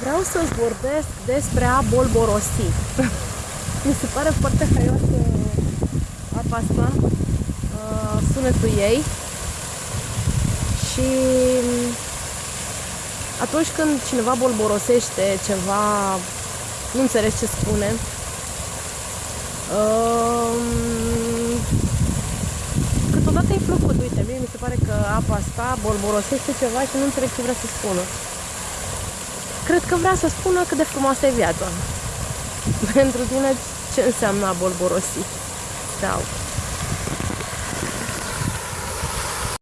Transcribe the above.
Vreau să-ți vorbesc despre a bolborosi. Mi se pare foarte haios uh, apa asta, uh, sunetul ei și mm, atunci când cineva bolborosește ceva, nu înțelegi ce spune, uh, câteodată e plăcut. Uite, mie mi se pare că apa asta bolborosește ceva și nu înțeleg ce vrea să spună. Cred că vrea să spună cât de frumoasă e viața. Pentru tine, ce înseamnă a bolborosi? Sau